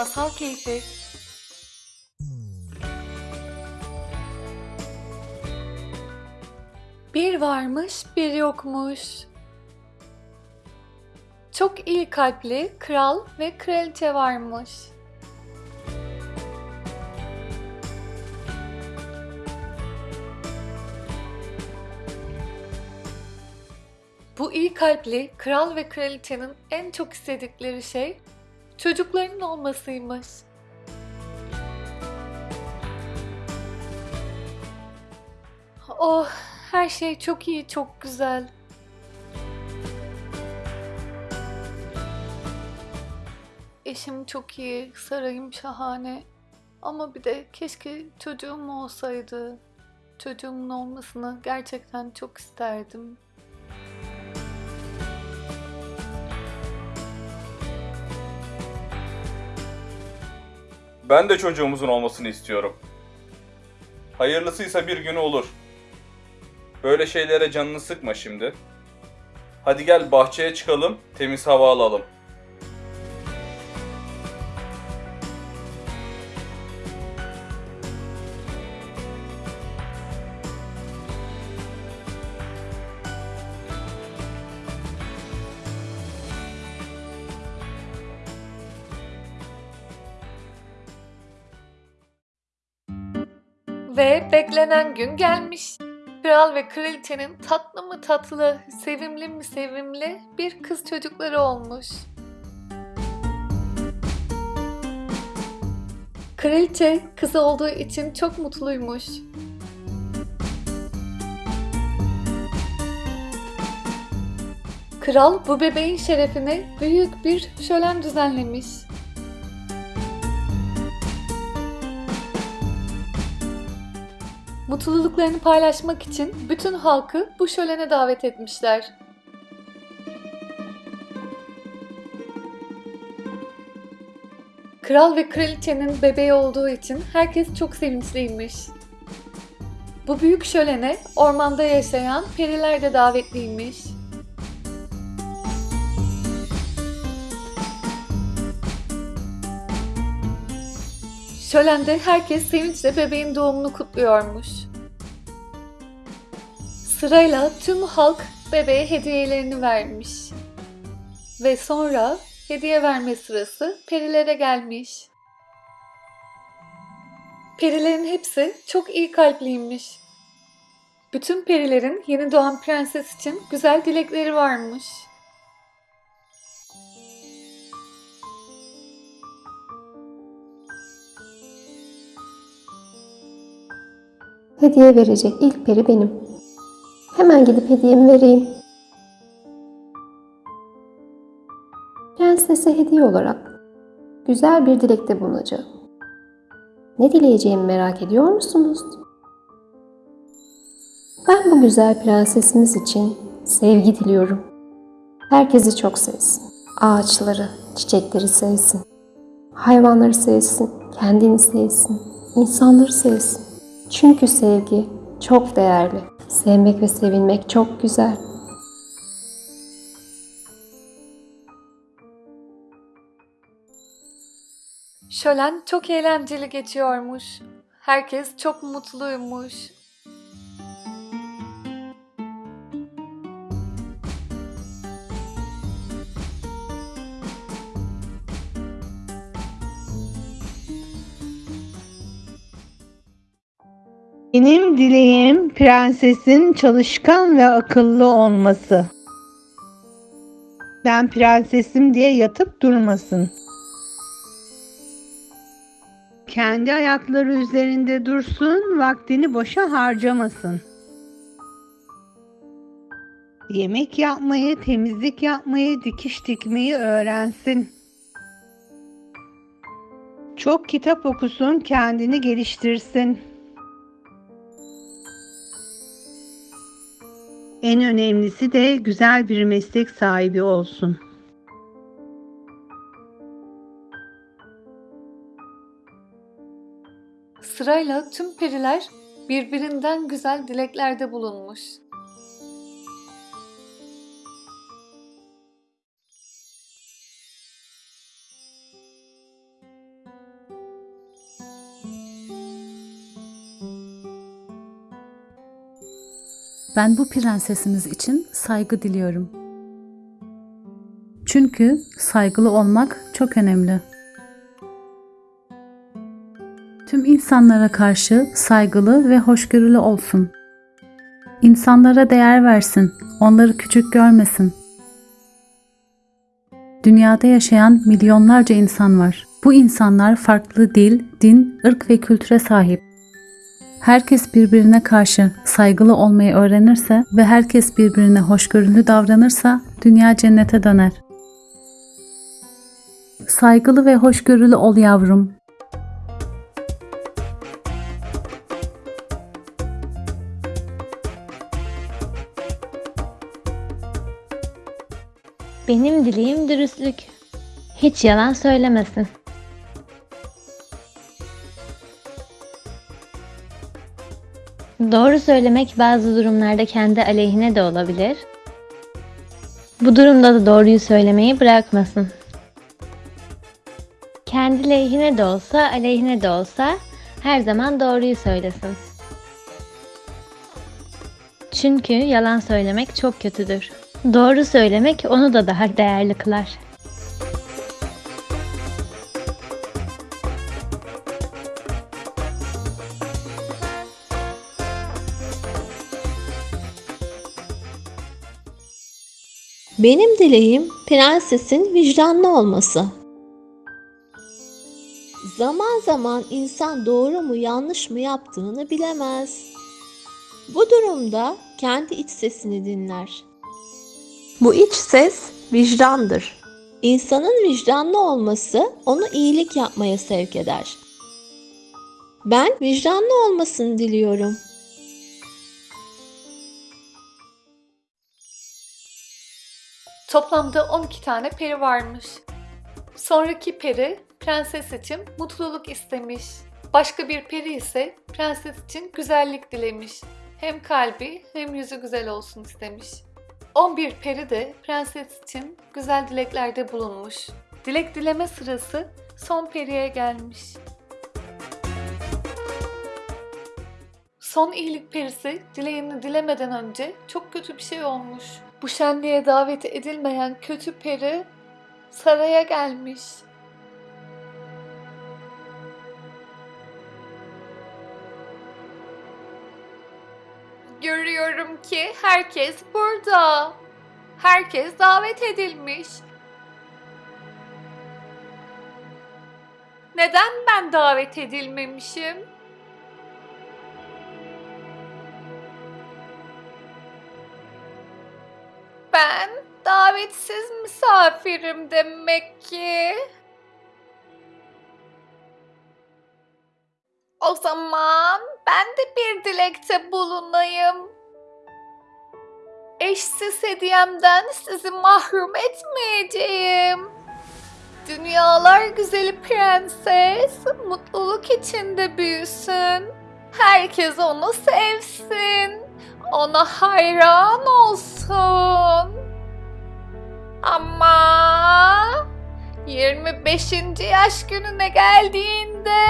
Masal Keyfi Bir varmış, bir yokmuş. Çok iyi kalpli kral ve kraliçe varmış. Bu iyi kalpli kral ve kraliçenin en çok istedikleri şey çocuklarının olmasıymış. Oh, her şey çok iyi, çok güzel. Eşim çok iyi, sarayım şahane. Ama bir de keşke çocuğum olsaydı. Çocuğumun olmasını gerçekten çok isterdim. Ben de çocuğumuzun olmasını istiyorum. Hayırlısıysa bir günü olur. Böyle şeylere canını sıkma şimdi. Hadi gel bahçeye çıkalım, temiz hava alalım. Ve beklenen gün gelmiş. Kral ve kraliçenin tatlı mı tatlı, sevimli mi sevimli bir kız çocukları olmuş. Kraliçe kızı olduğu için çok mutluymuş. Kral bu bebeğin şerefine büyük bir şölen düzenlemiş. Mutluluklarını paylaşmak için bütün halkı bu şölene davet etmişler. Kral ve kraliçenin bebeği olduğu için herkes çok sevinçliymiş. Bu büyük şölene ormanda yaşayan periler de davetliymiş. Şölende herkes sevinçle bebeğin doğumunu kutluyormuş. Sırayla tüm halk bebeğe hediyelerini vermiş. Ve sonra hediye verme sırası perilere gelmiş. Perilerin hepsi çok iyi kalpliymiş. Bütün perilerin yeni doğan prenses için güzel dilekleri varmış. Hediye verecek ilk peri benim. Hemen gidip hediyemi vereyim. Prensese hediye olarak güzel bir dilekte bulunacağım. Ne dileyeceğimi merak ediyor musunuz? Ben bu güzel prensesimiz için sevgi diliyorum. Herkesi çok sevsin. Ağaçları, çiçekleri sevsin. Hayvanları sevsin, kendini sevsin, insanları sevsin. Çünkü sevgi çok değerli. Sevmek ve sevilmek çok güzel. Şölen çok eğlenceli geçiyormuş. Herkes çok mutluymuş. Benim dileğim prensesin çalışkan ve akıllı olması. Ben prensesim diye yatıp durmasın. Kendi ayakları üzerinde dursun, vaktini boşa harcamasın. Yemek yapmayı, temizlik yapmayı, dikiş dikmeyi öğrensin. Çok kitap okusun, kendini geliştirsin. En önemlisi de güzel bir meslek sahibi olsun. Sırayla tüm periler birbirinden güzel dileklerde bulunmuş. Ben bu prensesimiz için saygı diliyorum. Çünkü saygılı olmak çok önemli. Tüm insanlara karşı saygılı ve hoşgörülü olsun. İnsanlara değer versin, onları küçük görmesin. Dünyada yaşayan milyonlarca insan var. Bu insanlar farklı dil, din, ırk ve kültüre sahip. Herkes birbirine karşı saygılı olmayı öğrenirse ve herkes birbirine hoşgörülü davranırsa dünya cennete döner. Saygılı ve hoşgörülü ol yavrum. Benim dileğim dürüstlük. Hiç yalan söylemesin. Doğru söylemek bazı durumlarda kendi aleyhine de olabilir. Bu durumda da doğruyu söylemeyi bırakmasın. Kendi lehine de olsa, aleyhine de olsa her zaman doğruyu söylesin. Çünkü yalan söylemek çok kötüdür. Doğru söylemek onu da daha değerli kılar. Benim dileğim prensesin vicdanlı olması. Zaman zaman insan doğru mu yanlış mı yaptığını bilemez. Bu durumda kendi iç sesini dinler. Bu iç ses vicdandır. İnsanın vicdanlı olması onu iyilik yapmaya sevk eder. Ben vicdanlı olmasını diliyorum. Toplamda 12 tane peri varmış. Sonraki peri prenses için mutluluk istemiş. Başka bir peri ise prenses için güzellik dilemiş. Hem kalbi hem yüzü güzel olsun istemiş. 11 peri de prenses için güzel dileklerde bulunmuş. Dilek dileme sırası son periye gelmiş. Son iyilik perisi dileğini dilemeden önce çok kötü bir şey olmuş. Bu şenliğe davet edilmeyen kötü peri saraya gelmiş. Görüyorum ki herkes burada. Herkes davet edilmiş. Neden ben davet edilmemişim? Ben davetsiz misafirim demek ki. O zaman ben de bir dilekte bulunayım. Eşsiz hediyemden sizi mahrum etmeyeceğim. Dünyalar güzeli prenses mutluluk içinde büyüsün. Herkes onu sevsin. Ona hayran olsun. Ama 25. yaş gününe geldiğinde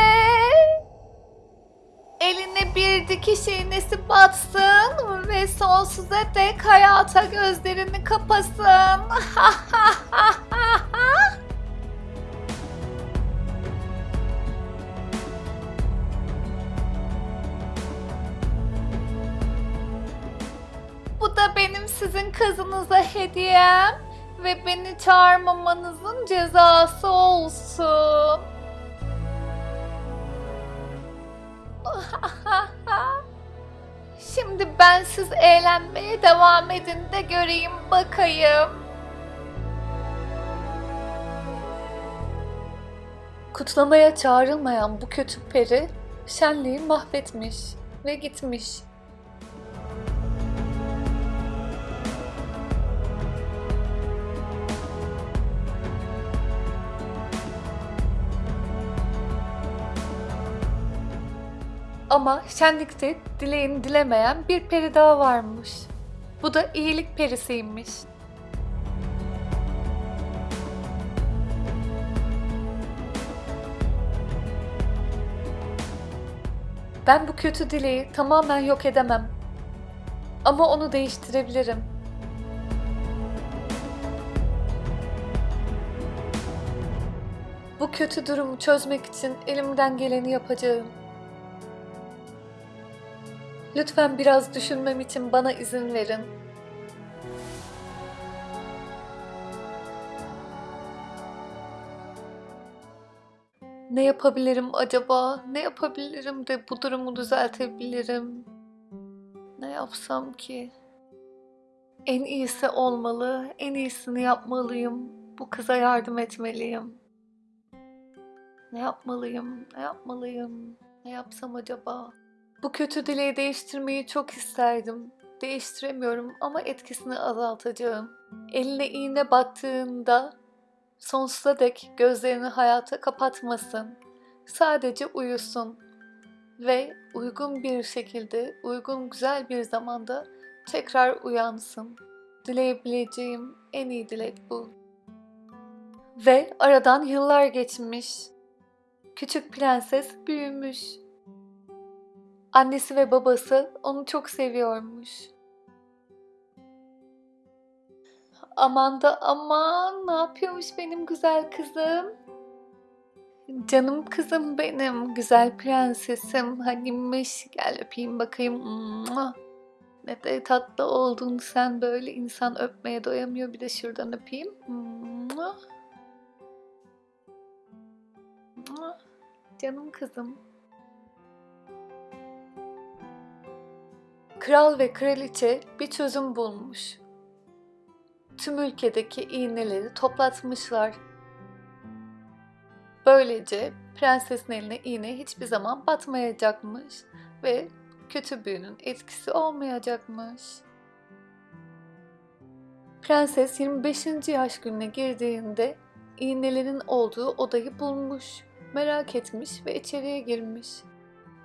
eline bir dikiş iğnesi batsın ve sonsuza dek hayata gözlerini kapasın. sizin kızınıza hediyem ve beni çağırmamanızın cezası olsun. Şimdi ben siz eğlenmeye devam edin de göreyim bakayım. Kutlamaya çağrılmayan bu kötü peri şenliği mahvetmiş ve gitmiş. Ama şenlikte dileğini dilemeyen bir peri daha varmış. Bu da iyilik perisiymiş. Ben bu kötü dileği tamamen yok edemem. Ama onu değiştirebilirim. Bu kötü durumu çözmek için elimden geleni yapacağım. Lütfen biraz düşünmem için bana izin verin. Ne yapabilirim acaba? Ne yapabilirim de bu durumu düzeltebilirim? Ne yapsam ki? En iyisi olmalı, en iyisini yapmalıyım. Bu kıza yardım etmeliyim. Ne yapmalıyım? Ne yapmalıyım? Ne yapsam acaba? Bu kötü dileği değiştirmeyi çok isterdim. Değiştiremiyorum ama etkisini azaltacağım. Eline iğne battığında sonsuza dek gözlerini hayata kapatmasın. Sadece uyusun ve uygun bir şekilde, uygun güzel bir zamanda tekrar uyansın. Dileyebileceğim en iyi dilek bu. Ve aradan yıllar geçmiş. Küçük prenses büyümüş. Annesi ve babası onu çok seviyormuş. Aman da aman ne yapıyormuş benim güzel kızım? Canım kızım benim, güzel prensesim. Hanimiş, gel öpeyim bakayım. Ne de tatlı oldun sen böyle insan öpmeye doyamıyor. Bir de şuradan öpeyim. Canım kızım. Kral ve kraliçe bir çözüm bulmuş. Tüm ülkedeki iğneleri toplatmışlar. Böylece prensesin eline iğne hiçbir zaman batmayacakmış ve kötü büyünün etkisi olmayacakmış. Prenses 25. yaş gününe girdiğinde iğnelerin olduğu odayı bulmuş, merak etmiş ve içeriye girmiş.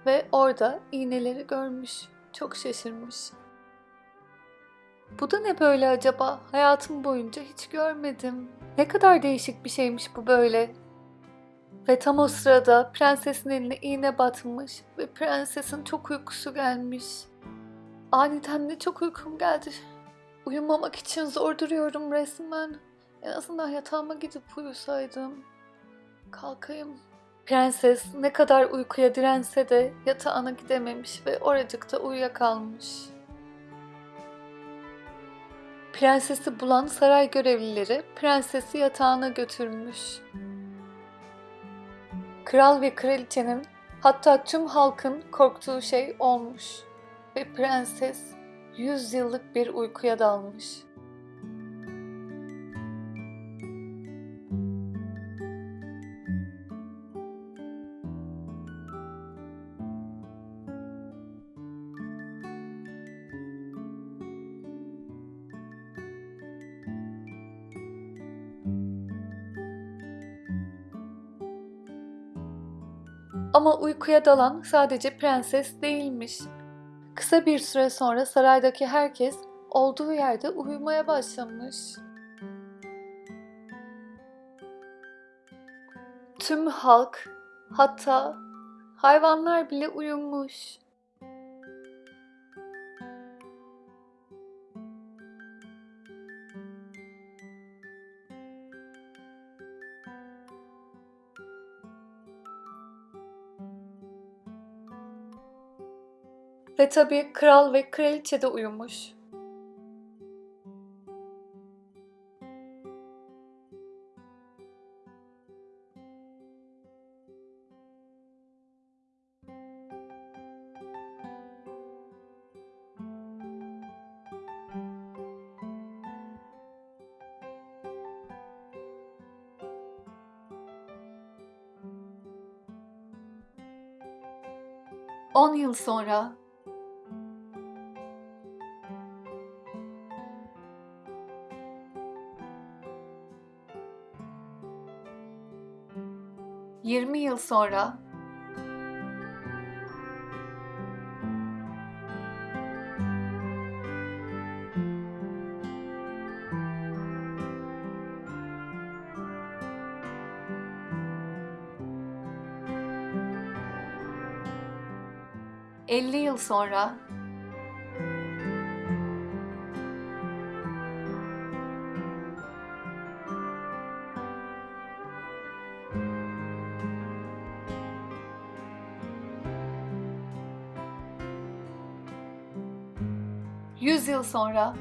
Ve orada iğneleri görmüş, çok şaşırmış. Bu da ne böyle acaba? Hayatım boyunca hiç görmedim. Ne kadar değişik bir şeymiş bu böyle. Ve tam o sırada prensesin eline iğne batmış ve prensesin çok uykusu gelmiş. Aniden de çok uykum geldi. Uyumamak için zor duruyorum resmen. En azından yatağıma gidip uyusaydım. Kalkayım. Prenses ne kadar uykuya dirense de yatağına gidememiş ve oracıkta uyuyakalmış. Prensesi bulan saray görevlileri prensesi yatağına götürmüş. Kral ve kraliçenin hatta tüm halkın korktuğu şey olmuş ve prenses 100 yıllık bir uykuya dalmış. Ama uykuya dalan sadece prenses değilmiş. Kısa bir süre sonra saraydaki herkes olduğu yerde uyumaya başlamış. Tüm halk, hatta hayvanlar bile uyumuş. Ve tabii kral ve kraliçe de uyumuş. On yıl sonra sonra? Elli yıl sonra 100 yıl sonra.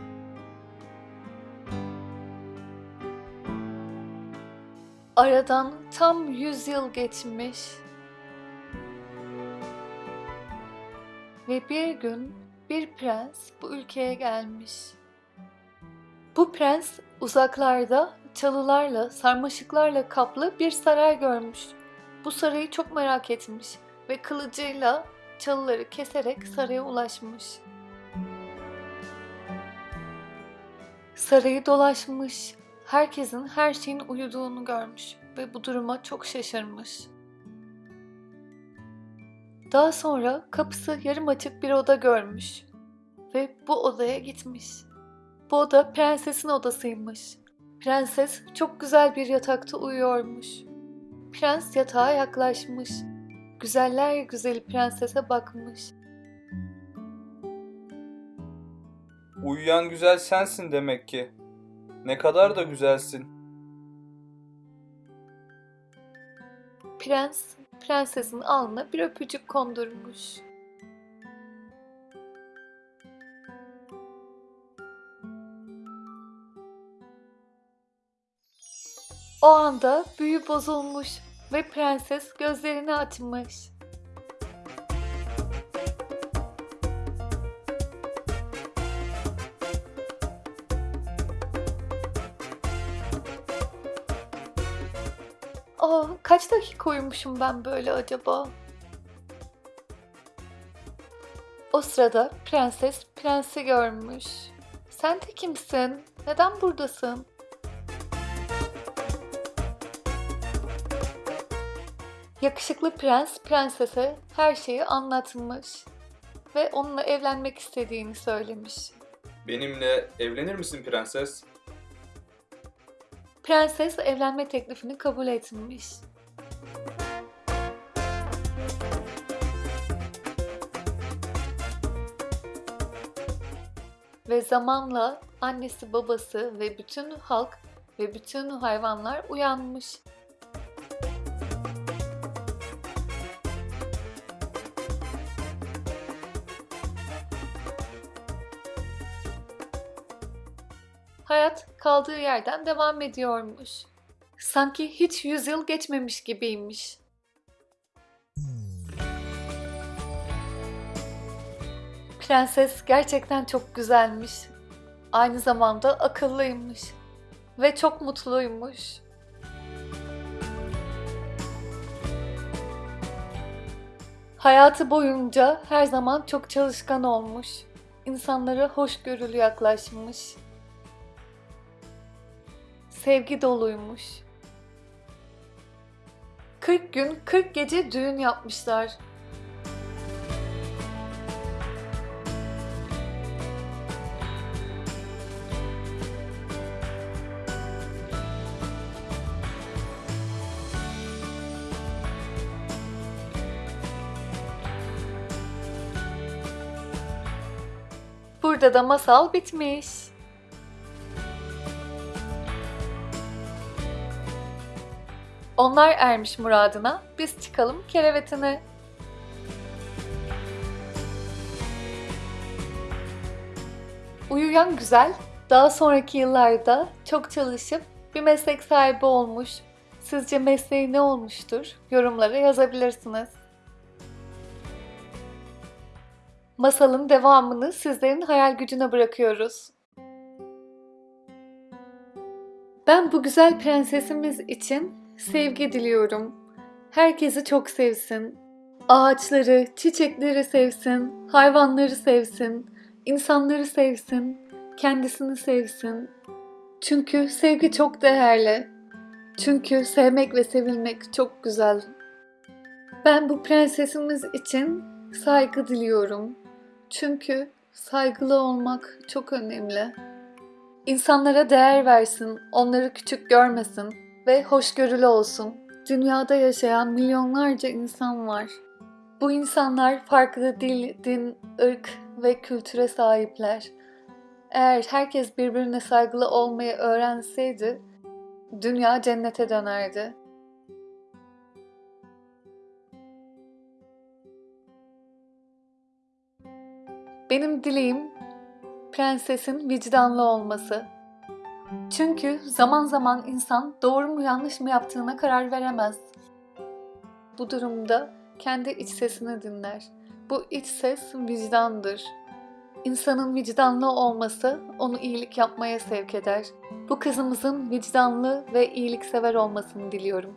Aradan tam 100 yıl geçmiş. Ve bir gün bir prens bu ülkeye gelmiş. Bu prens uzaklarda çalılarla, sarmaşıklarla kaplı bir saray görmüş. Bu sarayı çok merak etmiş ve kılıcıyla çalıları keserek saraya ulaşmış. Sarayı dolaşmış, herkesin her şeyin uyuduğunu görmüş ve bu duruma çok şaşırmış. Daha sonra kapısı yarım açık bir oda görmüş ve bu odaya gitmiş. Bu oda prensesin odasıymış. Prenses çok güzel bir yatakta uyuyormuş. Prens yatağa yaklaşmış. Güzeller güzeli prensese bakmış. Uyuyan güzel sensin demek ki. Ne kadar da güzelsin. Prens, prensesin alnına bir öpücük kondurmuş. O anda büyü bozulmuş ve prenses gözlerini açmış. Aa, kaç dakika uyumuşum ben böyle acaba? O sırada prenses prensi görmüş. Sen de kimsin? Neden buradasın? Yakışıklı prens prensese her şeyi anlatmış ve onunla evlenmek istediğini söylemiş. Benimle evlenir misin prenses? Prenses evlenme teklifini kabul etmiş. Ve zamanla annesi, babası ve bütün halk ve bütün hayvanlar uyanmış. Kaldığı yerden devam ediyormuş. Sanki hiç yüzyıl geçmemiş gibiymiş. Prenses gerçekten çok güzelmiş. Aynı zamanda akıllıymış ve çok mutluymuş. Hayatı boyunca her zaman çok çalışkan olmuş. İnsanlara hoşgörülü yaklaşmış sevgi doluymuş. 40 gün 40 gece düğün yapmışlar. Burada da masal bitmiş. Onlar ermiş muradına, biz çıkalım kerevetine. Uyuyan güzel, daha sonraki yıllarda çok çalışıp bir meslek sahibi olmuş. Sizce mesleği ne olmuştur? Yorumlara yazabilirsiniz. Masalın devamını sizlerin hayal gücüne bırakıyoruz. Ben bu güzel prensesimiz için sevgi diliyorum. Herkesi çok sevsin. Ağaçları, çiçekleri sevsin, hayvanları sevsin, insanları sevsin, kendisini sevsin. Çünkü sevgi çok değerli. Çünkü sevmek ve sevilmek çok güzel. Ben bu prensesimiz için saygı diliyorum. Çünkü saygılı olmak çok önemli. İnsanlara değer versin, onları küçük görmesin ve hoşgörülü olsun. Dünyada yaşayan milyonlarca insan var. Bu insanlar farklı dil, din, ırk ve kültüre sahipler. Eğer herkes birbirine saygılı olmayı öğrenseydi, dünya cennete dönerdi. Benim dileğim prensesin vicdanlı olması. Çünkü zaman zaman insan doğru mu yanlış mı yaptığına karar veremez. Bu durumda kendi iç sesini dinler. Bu iç ses vicdandır. İnsanın vicdanlı olması onu iyilik yapmaya sevk eder. Bu kızımızın vicdanlı ve iyiliksever olmasını diliyorum.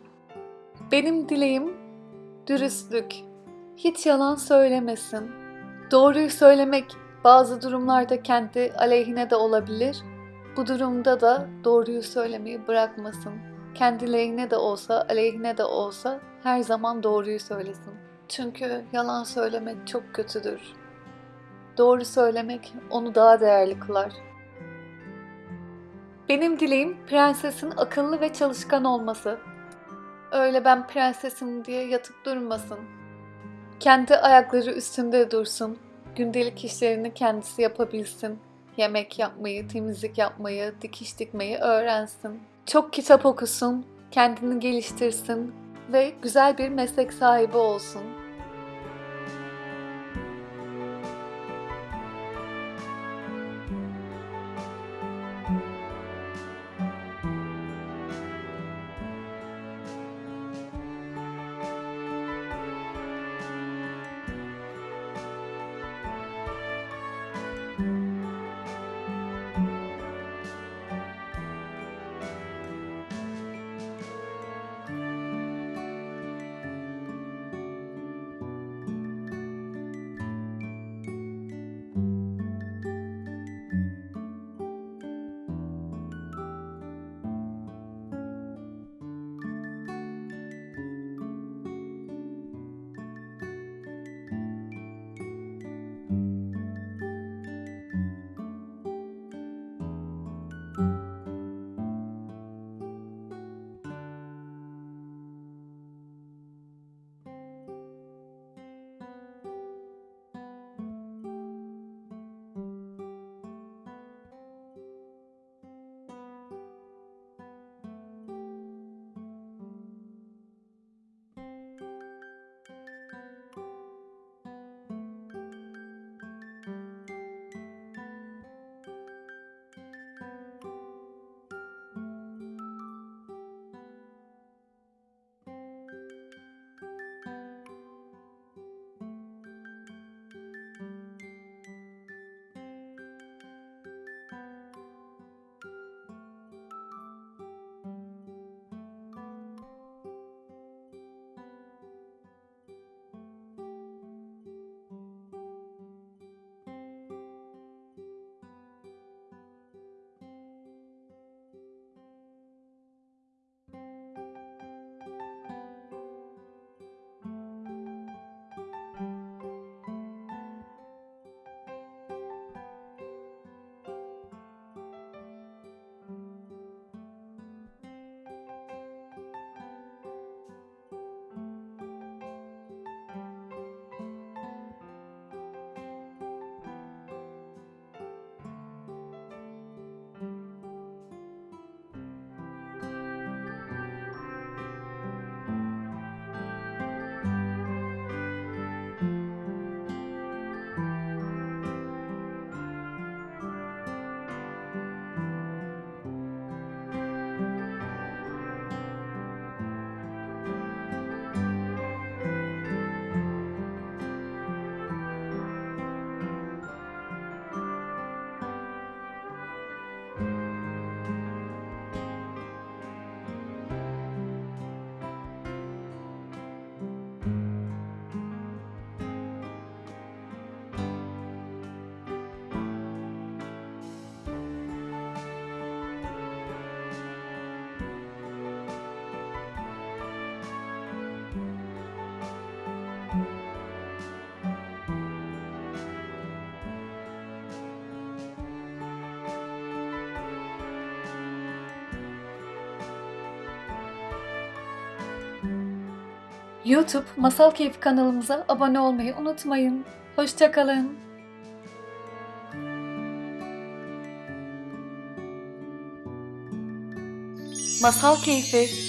Benim dileğim dürüstlük. Hiç yalan söylemesin. Doğruyu söylemek bazı durumlarda kendi aleyhine de olabilir. Bu durumda da doğruyu söylemeyi bırakmasın. Kendi lehine de olsa, aleyhine de olsa her zaman doğruyu söylesin. Çünkü yalan söylemek çok kötüdür. Doğru söylemek onu daha değerli kılar. Benim dileğim prensesin akıllı ve çalışkan olması. Öyle ben prensesim diye yatıp durmasın. Kendi ayakları üstünde dursun. Gündelik işlerini kendisi yapabilsin. Yemek yapmayı, temizlik yapmayı, dikiş dikmeyi öğrensin. Çok kitap okusun, kendini geliştirsin ve güzel bir meslek sahibi olsun. YouTube Masal Keyfi kanalımıza abone olmayı unutmayın. Hoşçakalın. Masal Keyfi